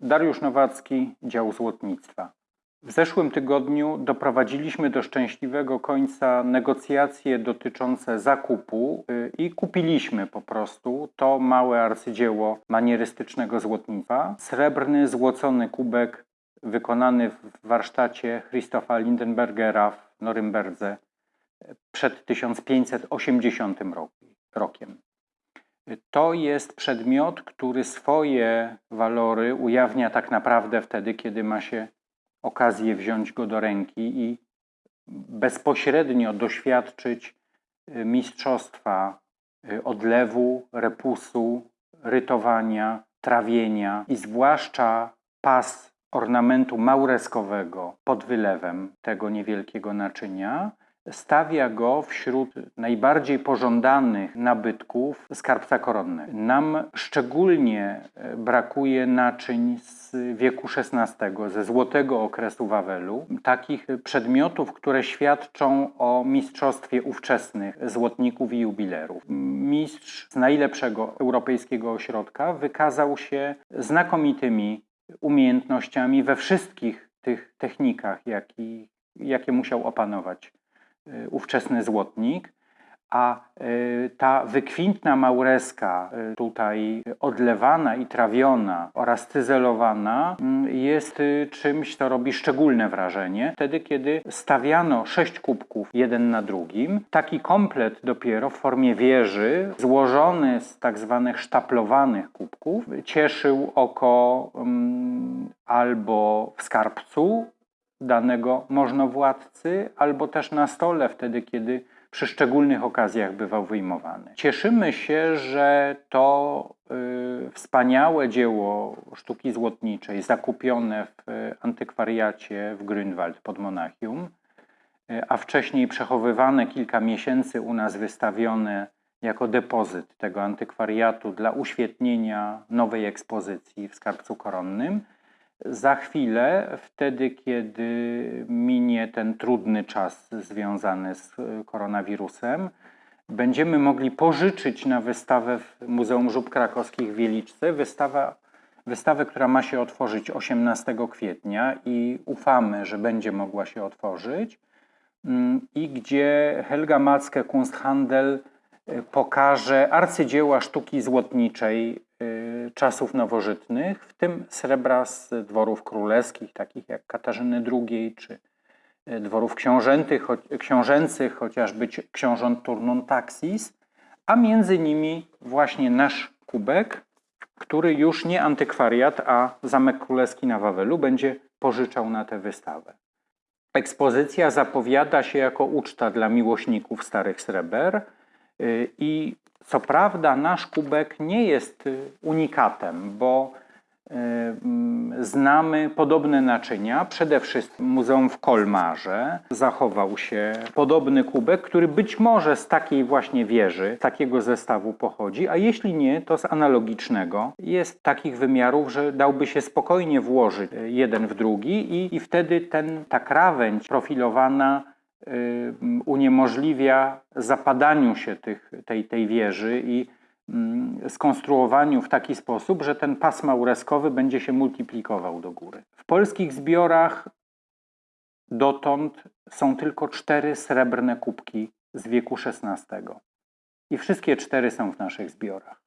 Dariusz Nowacki, dział złotnictwa. W zeszłym tygodniu doprowadziliśmy do szczęśliwego końca negocjacje dotyczące zakupu y, i kupiliśmy po prostu to małe arcydzieło manierystycznego złotnictwa. Srebrny, złocony kubek wykonany w warsztacie Christopha Lindenbergera w Norymberdze przed 1580 roku- rokiem. To jest przedmiot, który swoje walory ujawnia tak naprawdę wtedy, kiedy ma się okazję wziąć go do ręki i bezpośrednio doświadczyć y, mistrzostwa y, odlewu, repusu, rytowania, trawienia i zwłaszcza pas ornamentu maureskowego pod wylewem tego niewielkiego naczynia stawia go wśród najbardziej pożądanych nabytków skarbca koronnego. Nam szczególnie e, brakuje naczyń z wieku XVI, ze złotego okresu Wawelu, takich przedmiotów, które świadczą o mistrzostwie ówczesnych złotników i jubilerów. Mistrz z najlepszego europejskiego ośrodka wykazał się znakomitymi umiejętnościami we wszystkich tych technikach, jaki, jakie musiał opanować ówczesny złotnik, a y, ta wykwintna maureska, y, tutaj odlewana i trawiona oraz cyzelowana, mm, jest y, czymś, co robi szczególne wrażenie. Wtedy, kiedy stawiano sześć kubków jeden na drugim, taki komplet dopiero w formie wieży, złożony z tak zwanych sztaplowanych kubków, cieszył oko mm, albo w skarbcu, danego możnowładcy, albo też na stole, wtedy kiedy przy szczególnych okazjach bywał wyjmowany. Cieszymy się, że to y, wspaniałe dzieło sztuki złotniczej, zakupione w y, antykwariacie w Grünwald pod Monachium, y, a wcześniej przechowywane kilka miesięcy u nas wystawione jako depozyt tego antykwariatu dla uświetnienia nowej ekspozycji w skarbcu koronnym, za chwilę, wtedy kiedy minie ten trudny czas związany z e, koronawirusem, będziemy mogli pożyczyć na wystawę w Muzeum Żub Krakowskich w Wieliczce wystawę, wystawę, która ma się otworzyć 18 kwietnia i ufamy, że będzie mogła się otworzyć mm, i gdzie Helga Macke Kunsthandel e, pokaże arcydzieła sztuki złotniczej y, czasów nowożytnych, w tym srebra z dworów królewskich, takich jak Katarzyny II, czy y, dworów książętych, książęcych, chociażby ci- książąt Turnun Taxis, a między nimi właśnie nasz kubek, który już nie antykwariat, a Zamek Królewski na Wawelu będzie pożyczał na tę wystawę. Ekspozycja zapowiada się jako uczta dla miłośników starych sreber y, i co prawda nasz kubek nie jest y, unikatem, bo y, mm, znamy podobne naczynia. Przede wszystkim Muzeum w Kolmarze zachował się podobny kubek, który być może z takiej właśnie wieży, z takiego zestawu pochodzi, a jeśli nie, to z analogicznego. Jest takich wymiarów, że dałby się spokojnie włożyć y, jeden w drugi i, i wtedy ten, ta krawędź profilowana uniemożliwia zapadaniu się tych, tej, tej wieży i mm, skonstruowaniu w taki sposób, że ten pas maureskowy będzie się multiplikował do góry. W polskich zbiorach dotąd są tylko cztery srebrne kubki z wieku XVI. I wszystkie cztery są w naszych zbiorach.